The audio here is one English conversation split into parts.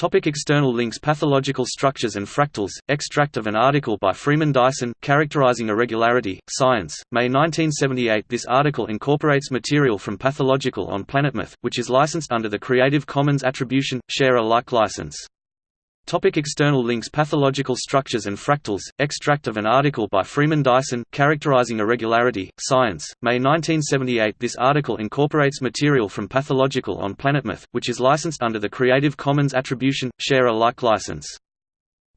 Topic external links Pathological structures and fractals, extract of an article by Freeman Dyson, characterizing irregularity, Science, May 1978 This article incorporates material from Pathological on PlanetMath, which is licensed under the Creative Commons Attribution, Share Alike license. Topic external links Pathological structures and fractals, extract of an article by Freeman Dyson, characterizing irregularity, Science, May 1978 This article incorporates material from Pathological on PlanetMath, which is licensed under the Creative Commons Attribution, Share Alike license.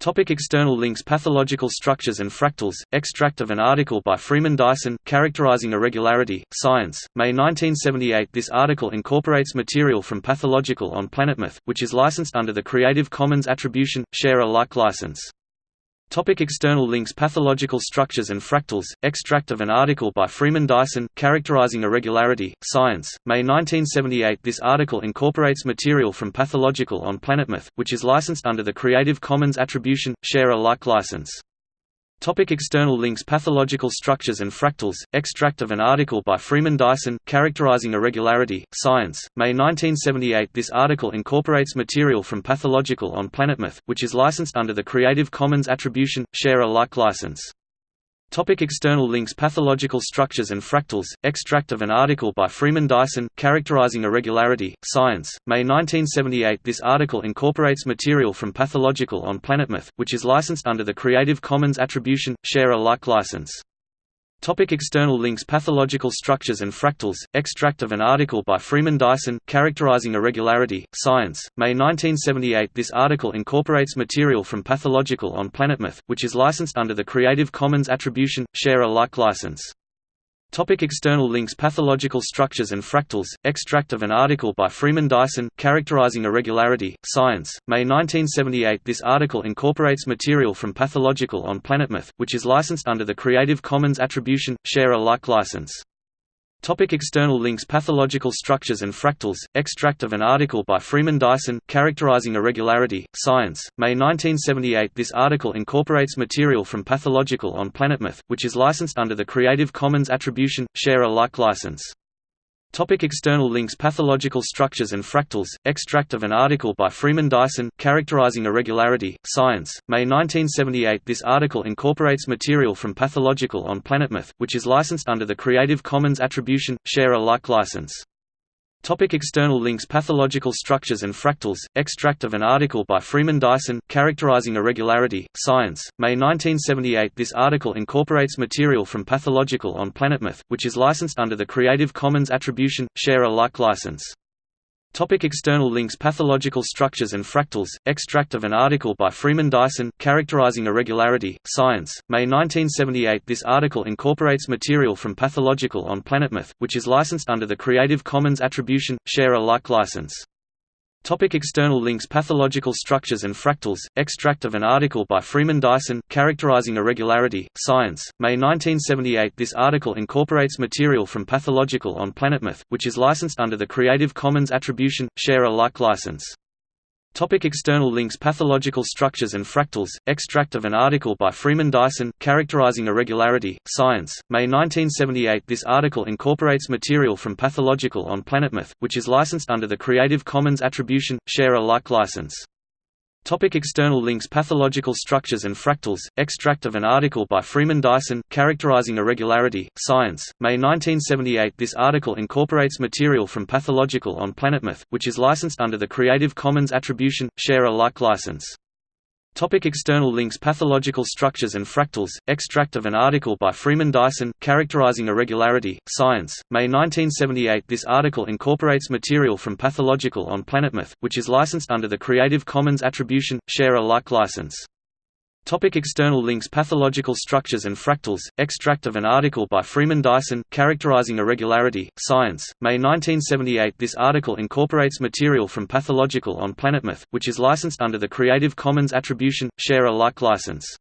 Topic external links Pathological structures and fractals, extract of an article by Freeman Dyson, characterizing irregularity, Science, May 1978 This article incorporates material from Pathological on PlanetMath, which is licensed under the Creative Commons Attribution, Share Alike license. Topic external links Pathological structures and fractals, extract of an article by Freeman Dyson, characterizing irregularity, Science, May 1978 This article incorporates material from Pathological on PlanetMath, which is licensed under the Creative Commons Attribution, Share Alike license. Topic external links Pathological structures and fractals, extract of an article by Freeman Dyson, characterizing irregularity, Science, May 1978 This article incorporates material from Pathological on PlanetMath, which is licensed under the Creative Commons Attribution, Share Alike license. Topic external links Pathological structures and fractals, extract of an article by Freeman Dyson, characterizing irregularity, Science, May 1978 This article incorporates material from Pathological on PlanetMath, which is licensed under the Creative Commons Attribution, Share Alike license. Topic external links Pathological structures and fractals, extract of an article by Freeman Dyson, characterizing irregularity, Science, May 1978 This article incorporates material from Pathological on PlanetMath, which is licensed under the Creative Commons Attribution, Share Alike license. Topic external links Pathological structures and fractals, extract of an article by Freeman Dyson, characterizing irregularity, Science, May 1978 This article incorporates material from Pathological on PlanetMath, which is licensed under the Creative Commons Attribution, Share Alike license. Topic external links Pathological structures and fractals, extract of an article by Freeman Dyson, characterizing irregularity, Science, May 1978 This article incorporates material from Pathological on PlanetMath, which is licensed under the Creative Commons Attribution, Share Alike license. Topic external links Pathological structures and fractals, extract of an article by Freeman Dyson, characterizing irregularity, Science, May 1978 This article incorporates material from Pathological on PlanetMath, which is licensed under the Creative Commons Attribution, Share Alike license. Topic external links Pathological structures and fractals, extract of an article by Freeman Dyson, characterizing irregularity, Science, May 1978 This article incorporates material from Pathological on PlanetMath, which is licensed under the Creative Commons Attribution, Share Alike license. Topic external links Pathological structures and fractals, extract of an article by Freeman Dyson, characterizing irregularity, Science, May 1978 This article incorporates material from Pathological on PlanetMath, which is licensed under the Creative Commons Attribution, Share Alike license. Topic external links Pathological structures and fractals, extract of an article by Freeman Dyson, characterizing irregularity, Science, May 1978 This article incorporates material from Pathological on PlanetMath, which is licensed under the Creative Commons Attribution, Share Alike license. Topic external links Pathological structures and fractals, extract of an article by Freeman Dyson, characterizing irregularity, Science, May 1978 This article incorporates material from Pathological on PlanetMath, which is licensed under the Creative Commons Attribution, Share Alike license. Topic external links Pathological structures and fractals, extract of an article by Freeman Dyson, characterizing irregularity, Science, May 1978 This article incorporates material from Pathological on PlanetMath, which is licensed under the Creative Commons Attribution, Share Alike license. Topic external links Pathological structures and fractals, extract of an article by Freeman Dyson, characterizing irregularity, Science, May 1978 This article incorporates material from Pathological on PlanetMath, which is licensed under the Creative Commons Attribution, Share Alike license. Topic external links Pathological structures and fractals, extract of an article by Freeman Dyson, characterizing irregularity, Science, May 1978 This article incorporates material from Pathological on PlanetMath, which is licensed under the Creative Commons Attribution, Share Alike license.